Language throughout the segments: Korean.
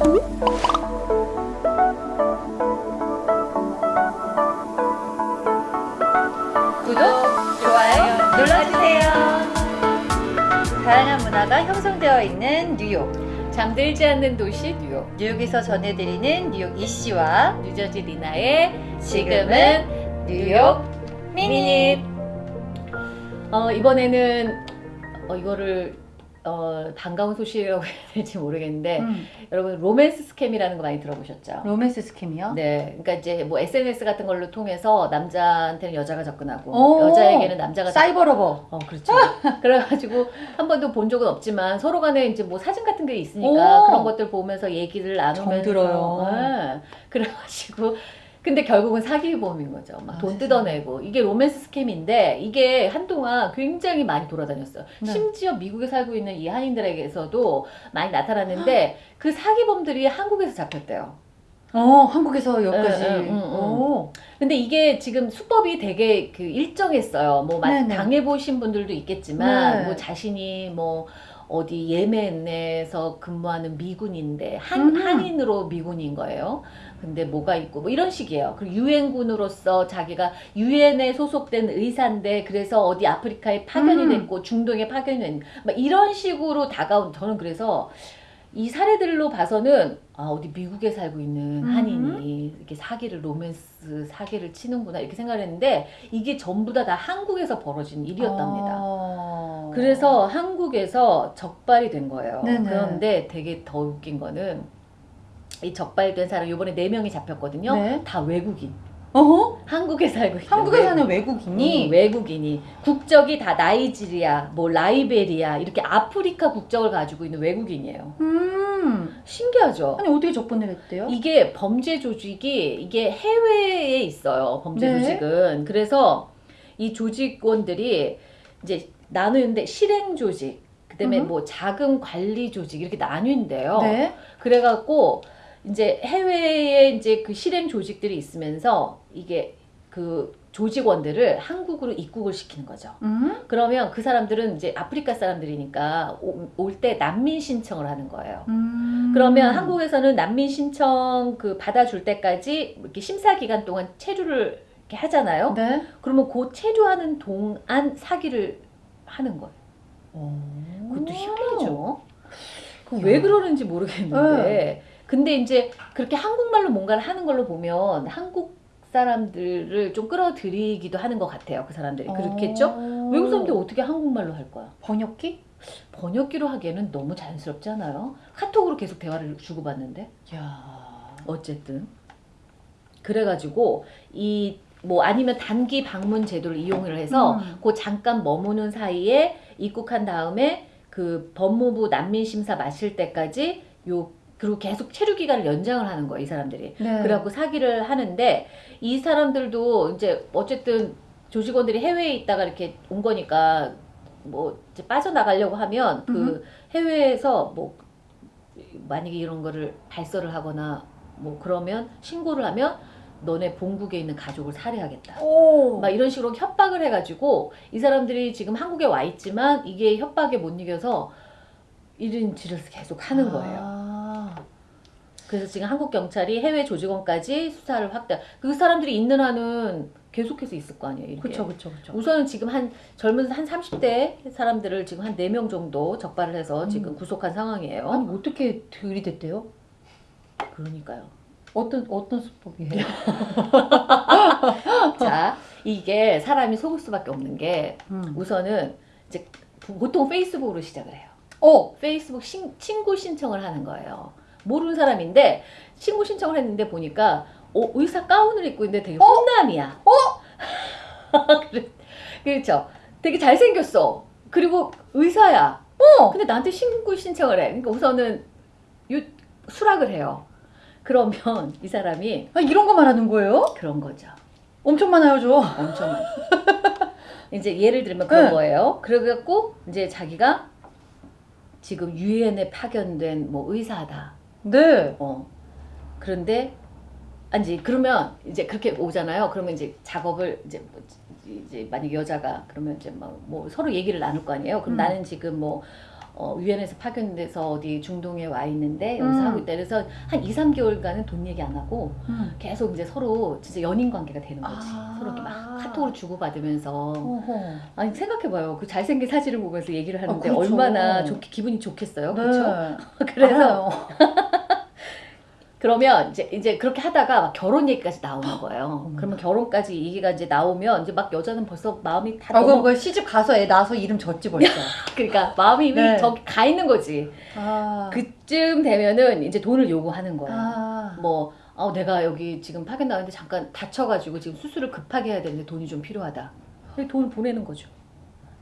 구독, 좋아요 눌러주세요. 다양한 문화가 형성되어 있는 뉴욕. 잠들지 않는 도시 뉴욕 뉴욕에서 전해드리는 뉴욕 이씨와 뉴저지 리나의 지금은 뉴욕 미닛. 어, 이번에는 어, 이거를 어, 반가운 소식이라고 해야 될지 모르겠는데 음, 여러분 로맨스 스캠이라는 거 많이 들어보셨죠? 로맨스 스캠이요? 네, 그러니까 이제 뭐 SNS 같은 걸로 통해서 남자한테는 여자가 접근하고 오, 여자에게는 남자가 cyber lover. 어, 그렇죠. 그래가지고 한 번도 본 적은 없지만 서로 간에 이제 뭐 사진 같은 게 있으니까 오. 그런 것들 보면서 얘기를 나누면서. 네. 그래가지고. 근데 결국은 사기범인 거죠. 막 돈 아, 뜯어내고. 이게 로맨스 스캠인데 이게 한동안 굉장히 많이 돌아다녔어요. 네. 심지어 미국에 살고 있는 이 한인들에게서도 많이 나타났는데 그 사기범들이 한국에서 잡혔대요. 어, 한국에서 여기까지. 응, 응, 응. 근데 이게 지금 수법이 되게 그 일정했어요. 뭐 마- 네네. 당해보신 분들도 있겠지만 네. 뭐 자신이 뭐 어디 예멘에서 근무하는 미군인데 한 음. 한인으로 미군인 거예요. 근데 뭐가 있고 뭐 이런 식이에요. 그리고 유엔군으로서 자기가 유엔에 소속된 의사인데 그래서 어디 아프리카에 파견이 음. 됐고 중동에 파견이 됐. 막 이런 식으로 다가온 저는 그래서 이 사례들로 봐서는 아 어디 미국에 살고 있는 음. 한인이 이렇게 사기를 로맨스 사기를 치는구나 이렇게 생각을 했는데 이게 전부 다 다 한국에서 벌어진 일이었답니다. 어. 그래서 한국에서 적발이 된 거예요. 네네. 그런데 되게 더 웃긴 거는 이 적발된 사람 이번에 네 명이 잡혔거든요. 네. 다 외국인. 어허? 한국에 살고 있는 한국에 사는 외국- 외국인이 음, 외국인이 국적이 다 나이지리아, 뭐 라이베리아 이렇게 아프리카 국적을 가지고 있는 외국인이에요. 음. 신기하죠? 아니 어떻게 접근을 했대요? 이게 범죄 조직이 이게 해외에 있어요. 범죄 네. 조직은 그래서 이 조직원들이 이제 나누는데 실행 조직, 그다음에 음. 뭐 자금 관리 조직 이렇게 나뉜대요. 네. 그래갖고 이제 해외에 이제 그 실행 조직들이 있으면서 이게 그 조직원들을 한국으로 입국을 시키는 거죠. 음. 그러면 그 사람들은 이제 아프리카 사람들이니까 올 때 난민 신청을 하는 거예요. 음. 그러면 한국에서는 난민 신청 그 받아줄 때까지 이렇게 심사 기간 동안 체류를 이렇게 하잖아요. 네. 그러면 그 체류하는 동안 사기를 하는 거예요. 그것도 희한하죠. 그럼 왜 그러는지 모르겠는데. 네. 근데 이제 그렇게 한국말로 뭔가를 하는 걸로 보면 한국 사람들을 좀 끌어들이기도 하는 것 같아요. 그 사람들이. 그렇겠죠? 어. 외국 사람들이 어떻게 한국말로 할 거야? 번역기? 번역기로 하기에는 너무 자연스럽지 않아요? 카톡으로 계속 대화를 주고받는데? 야. 어쨌든 그래가지고 이 뭐 아니면 단기 방문 제도를 이용을 해서 음. 그 잠깐 머무는 사이에 입국한 다음에 그 법무부 난민 심사 마칠 때까지 요 그리고 계속 체류 기간을 연장을 하는 거예요 이 사람들이 네. 그래갖고 사기를 하는데 이 사람들도 이제 어쨌든 조직원들이 해외에 있다가 이렇게 온 거니까 뭐 이제 빠져나가려고 하면 그 음흠. 해외에서 뭐 만약에 이런 거를 발설을 하거나 뭐 그러면 신고를 하면 너네 본국에 있는 가족을 살해하겠다. 오. 막 이런 식으로 협박을 해가지고 이 사람들이 지금 한국에 와 있지만 이게 협박에 못 이겨서 이런 짓을 계속 하는 거예요. 아. 그래서 지금 한국 경찰이 해외 조직원까지 수사를 확대. 그 사람들이 있는 한은 계속해서 있을 거 아니에요. 이렇게. 그쵸 그쵸 그쵸. 우선은 지금 한 젊은 한 30대 사람들을 지금 한 4명 정도 적발을 해서 지금 음. 구속한 상황이에요. 아니 어떻게 들이댔대요? 그러니까요. 어떤 어떤 수법이에요? 자, 이게 사람이 속을 수밖에 없는 게 음. 우선은 이제 보통 페이스북으로 시작을 해요. 어. 페이스북 신- 친구 신청을 하는 거예요. 모르는 사람인데 친구 신청을 했는데 보니까 어, 의사 가운을 입고 있는데 되게 훈남이야. 어? 그렇죠. 되게 잘생겼어. 그리고 의사야. 어. 근데 나한테 친구 신청을 해. 그러니까 우선은 유, 수락을 해요. 그러면 이 사람이 아, 이런 거 말하는 거예요? 그런 거죠. 엄청 많아요 저. 엄청 많아. 이제 예를 들면 그런 네. 거예요. 그래갖고 이제 자기가 지금 유엔에 파견된 뭐 의사다. 네. 어. 그런데 아니 그러면 이제 그렇게 오잖아요. 그러면 이제 작업을 이제 뭐 이제 만약 여자가 그러면 이제 막 뭐 서로 얘기를 나눌 거 아니에요. 그럼 음. 나는 지금 뭐 어, 유엔에서 파견돼서 어디 중동에 와 있는데 여기서 음. 하고 있다. 그래서 한 2, 3개월간은 돈 얘기 안 하고 음. 계속 이제 서로 진짜 연인 관계가 되는 거지. 아. 서로 이렇게 막 카톡으로 주고받으면서. 어허. 아니 생각해봐요. 그 잘생긴 사진을 보면서 얘기를 하는데 아, 그렇죠. 얼마나 좋게 기분이 좋겠어요. 네. 그렇죠? 그래서. 그러면 이제 이제 그렇게 하다가 막 결혼 얘기까지 나오는 거예요. 어머나. 그러면 결혼까지 얘기가 이제 나오면 이제 막 여자는 벌써 마음이 다 아, 너무 그거 시집 가서 애 낳아서 이름 졌지 벌써. 그러니까 마음이 이미 네. 저기 가 있는 거지. 아. 그쯤 되면은 이제 돈을 요구하는 거예요. 아. 뭐 아, 내가 여기 지금 파견 나왔는데 잠깐 다쳐가지고 지금 수술을 급하게 해야 되는데 돈이 좀 필요하다. 돈을 보내는 거죠.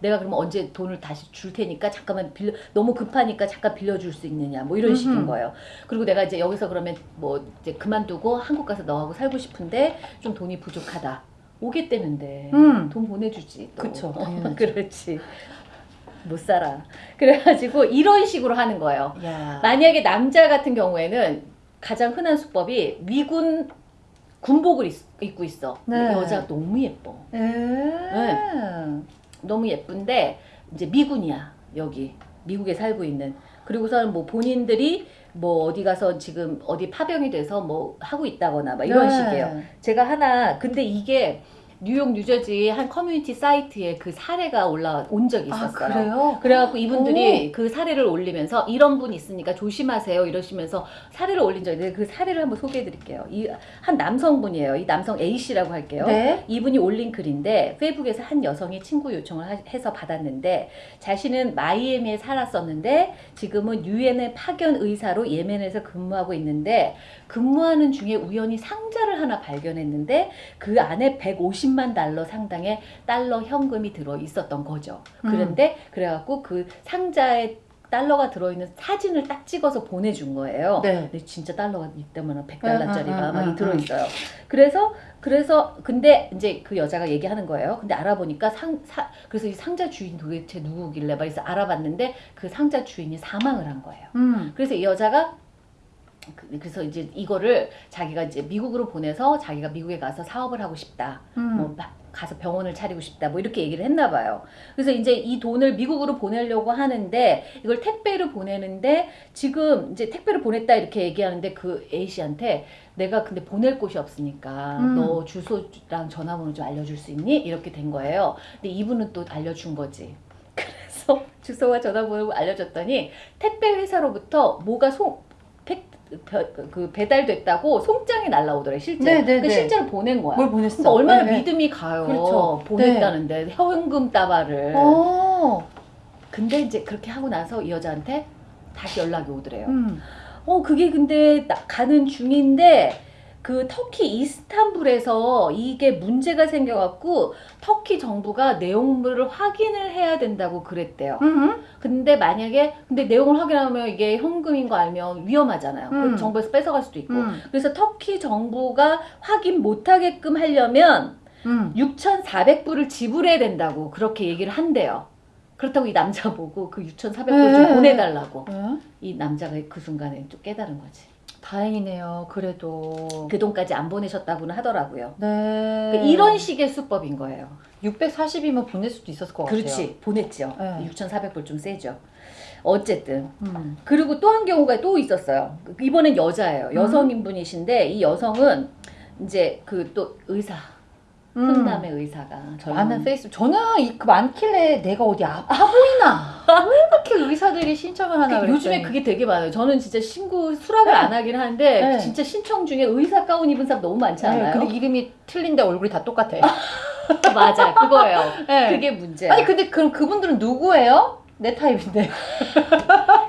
내가 그러면 언제 돈을 다시 줄 테니까 잠깐만 빌려 너무 급하니까 잠깐 빌려줄 수 있느냐 뭐 이런 식인. 거예요. 그리고 내가 이제 여기서 그러면 뭐 이제 그만두고 한국 가서 너하고 살고 싶은데 좀 돈이 부족하다. 오겠다면 돼. 음. 돈 보내주지. 또. 그쵸, 어. 그렇지. 못 살아. 그래가지고 이런 식으로 하는 거예요. 야. 만약에 남자 같은 경우에는 가장 흔한 수법이 미군 군복을 입, 입고 있어. 네. 여자가 너무 예뻐. 에. 너무 예쁜데 이제 미군이야 여기 미국에 살고 있는. 그리고서는 뭐 본인들이 뭐 어디 가서 지금 어디 파병이 돼서 뭐 하고 있다거나 막 이런 네. 식이에요. 제가 하나 근데 이게 뉴욕 뉴저지 한 커뮤니티 사이트에 그 사례가 올라온 적이 아 있었어요. 그래요? 그래갖고 이분들이 그 사례를 올리면서 이런 분 있으니까 조심하세요 이러시면서 사례를 올린 적이 있는데 그 사례를 한번 소개해 드릴게요. 이 한 남성분이에요. 이 남성 A 씨라고 할게요. 네. 이분이 올린 글인데 페이스북에서 한 여성이 친구 요청을 하- 해서 받았는데 자신은 마이애미에 살았었는데 지금은 유엔의 파견 의사로 예멘에서 근무하고 있는데 근무하는 중에 우연히 상자를 하나 발견했는데 그 안에 150만 달러 상당의 달러 현금이 들어 있었던 거죠. 음. 그런데 그래갖고 그 상자에 달러가 들어있는 사진을 딱 찍어서 보내준 거예요. 네. 근데 진짜 달러가 이때면 100달러짜리가 응, 응, 막 응, 들어 있어요. 그래서 그래서 근데 이제 그 여자가 얘기하는 거예요. 근데 알아보니까 상 사, 그래서 이 상자 주인 도대체 누구길래 막 그래서 알아봤는데 그 상자 주인이 사망을 한 거예요. 음. 그래서 이 여자가 그- 그래서 이제 이거를 자기가 이제 미국으로 보내서 자기가 미국에 가서 사업을 하고 싶다. 음. 뭐막 가서 병원을 차리고 싶다 뭐 이렇게 얘기를 했나 봐요. 그래서 이제 이 돈을 미국으로 보내려고 하는데 이걸 택배로 보내는데 지금 이제 택배로 보냈다 이렇게 얘기하는데 그 A 씨한테 내가 근데 보낼 곳이 없으니까 음. 너 주소랑 전화번호 좀 알려줄 수 있니? 이렇게 된 거예요. 근데 이분은 또 알려준 거지. 그래서 주소와 전화번호 알려줬더니 택배 회사로부터 뭐가 벼- 그 배달됐다고 송장이 날라오더래 실제. 네, 네, 그 네. 실제로 보낸 거야. 뭘 보냈어? 그러니까 얼마나 네, 네. 믿음이 가요. 그렇죠. 보냈다는데 현금 따발을. 어. 근데 이제 그렇게 하고 나서 이 여자한테 다시 연락이 오더래요. 음. 어 그게 근데 나- 가는 중인데 그 터키 이스탄불에서 이게 문제가 생겨갖고 터키 정부가 내용물을 확인을 해야 된다고 그랬대요. 음. 근데 만약에 근데 내용을 확인하면 이게 현금인 거 알면 위험하잖아요. 음. 그 정부에서 뺏어갈 수도 있고. 음. 그래서 터키 정부가 확인 못하게끔 하려면 음. 6,400불을 지불해야 된다고 그렇게 얘기를 한대요. 그렇다고 이 남자 보고 그 6,400불 네. 좀 보내달라고. 어? 이 남자가 그 순간에 좀 깨달은 거지. 다행이네요. 그래도. 그 돈까지 안 보내셨다고는 하더라고요. 네. 그러니까 이런 식의 수법인 거예요. 640이면 보낼 수도 있었을 것 같아요. 그렇지. 보냈죠. 네. 6,400불 좀 세죠. 어쨌든. 음. 그리고 또 한 경우가 또 있었어요. 이번엔 여자예요. 여성인분이신데 이 여성은 이제 그 또 의사, 음. 훈남의 의사가 많은 페이스 저는 이- 그 많길래 내가 어디 아파 보이나 왜 이렇게 의사들이 신청을 하나 그 요즘에. 그게 되게 많아요. 저는 진짜 신고 수락을 네. 안 하긴 하는데 네. 진짜 신청 중에 의사 가운 입은 사람 너무 많지 네, 않아요? 근데 이름이 틀린데 얼굴이 다 똑같아 맞아, 그거예요. 네. 그게 문제야. 아니 근데 그럼 그분들은 누구예요? 내 타입인데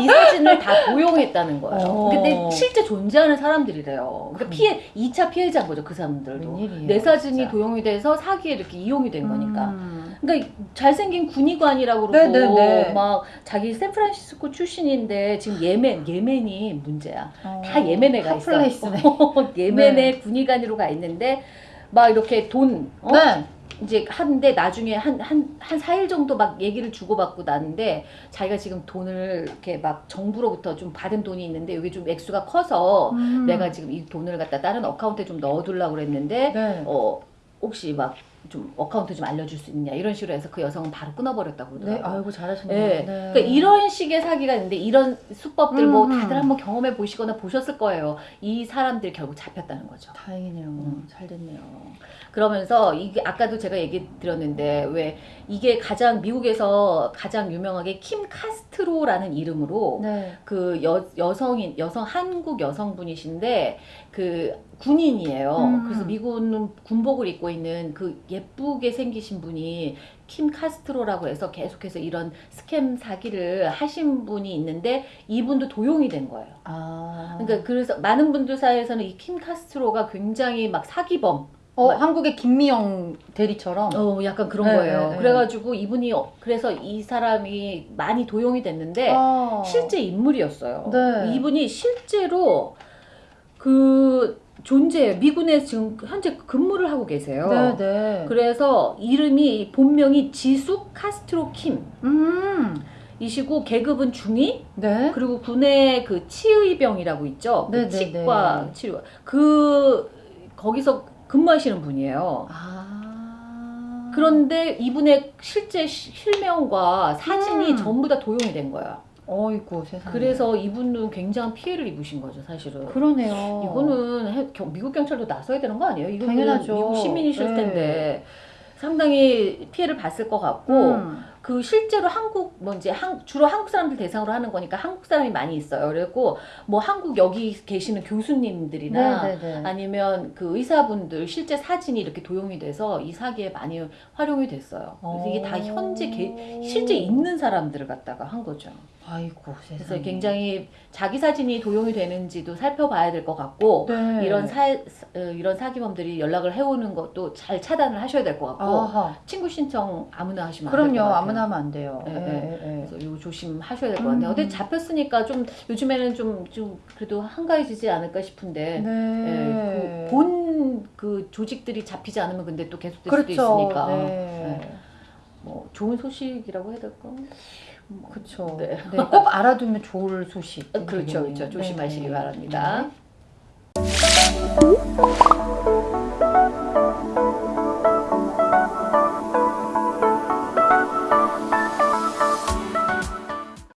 이 사진을 다 도용했다는 거예요. 어. 근데 실제 존재하는 사람들이래요. 그러니까 그럼. 피해 2차 피해자인 거죠, 그 사람들도. 웬일이에요, 내 사진이 진짜. 도용이 돼서 사기에 이렇게 이용이 된 거니까. 음. 그러니까 잘생긴 군의관이라고 그러고 네네네. 막 자기 샌프란시스코 출신인데 지금 예멘 예멘이 문제야. 어, 다 예멘에 가 있어. 예멘에 군의관으로 가 있는데 막 이렇게 돈 어? 네. 이제 하는데 나중에 한 한 한 4일 정도 막 얘기를 주고받고 나는데 자기가 지금 돈을 이렇게 막 정부로부터 좀 받은 돈이 있는데 여기 좀 액수가 커서 음. 내가 지금 이 돈을 갖다 다른 어카운트에 좀 넣어두려고 그랬는데 네. 어 혹시 막 좀 account 좀 알려줄 수 있냐 이런 식으로 해서 그 여성은 바로 끊어버렸다고 네, 그러더라고요. 아이고 잘하셨네요. 네. 네. 그러니까 이런 식의 사기가 있는데 이런 수법들 뭐 음, 음. 다들 한번 경험해 보시거나 보셨을 거예요. 이 사람들이 결국 잡혔다는 거죠. 다행이네요. 음. 잘 됐네요. 그러면서 이게 아까도 제가 얘기 드렸는데 왜 이게 가장 미국에서 가장 유명하게 킴 카스트로라는 이름으로 네. 그 여, 여성인 여성 한국 여성분이신데 그 군인이에요. 음. 그래서 미국은 군복을 입고 있는 그 예쁘게 생기신 분이 킴 카스트로라고 해서 계속해서 이런 스캠 사기를 하신 분이 있는데 이분도 도용이 된 거예요. 아. 그러니까 그래서 많은 분들 사이에서는 이 킴 카스트로가 굉장히 막 사기범 어, 한국의 김미영 대리처럼. 어, 약간 그런 네, 거예요. 네, 네. 그래가지고 이분이 어- 그래서 이 사람이 많이 도용이 됐는데 아. 실제 인물이었어요. 네. 이분이 실제로 그 존재 미군에 지금 현재 근무를 하고 계세요. 네, 네. 그래서 이름이 본명이 지숙 카스트로 음. 킴이시고 계급은 중위 네. 그리고 군의 그 치의병이라고 있죠. 그 네, 네, 치과 네. 치료 그 거기서 근무하시는 분이에요. 아. 그런데 이분의 실제 시- 실명과 사진이 음. 전부 다 도용이 된 거야. 어이구 세상에. 그래서 이분은 굉장한 피해를 입으신 거죠, 사실은. 그러네요. 이거는 해- 겨- 미국 경찰도 나서야 되는 거 아니에요? 이거는 당연하죠. 미국 시민이실 네. 텐데 상당히 피해를 봤을 것 같고 음. 그 실제로 한국 뭐 이제 한, 주로 한국 사람들 대상으로 하는 거니까 한국 사람이 많이 있어요. 그리고 뭐 한국 여기 계시는 교수님들이나 네, 네, 네. 아니면 그 의사분들 실제 사진이 이렇게 도용이 돼서 이 사기에 많이 활용이 됐어요. 그래서 이게 다 현재 게, 실제 있는 사람들을 갖다가 한 거죠. 아이고 세상에. 그래서 굉장히 자기 사진이 도용이 되는지도 살펴봐야 될 것 같고 네. 이런 사 어, 이런 사기범들이 연락을 해오는 것도 잘 차단을 하셔야 될 것 같고 아하. 친구 신청 아무나 하시면 그럼요. 아무나 하면 안 돼요. 네, 예, 네. 예, 예. 그래서 이거 조심하셔야 될 것 같아요. 음. 근데 잡혔으니까 좀 요즘에는 좀, 좀 그래도 한가해지지 않을까 싶은데 네. 그 본그 조직들이 잡히지 않으면 근데 또 계속될 수도 그렇죠. 있으니까 네. 네. 뭐 좋은 소식이라고 해야 될까? 그렇죠. 네. 네. 꼭 알아두면 좋을 소식. 어, 그렇죠, 그렇죠. 조심하시기 바랍니다. 네.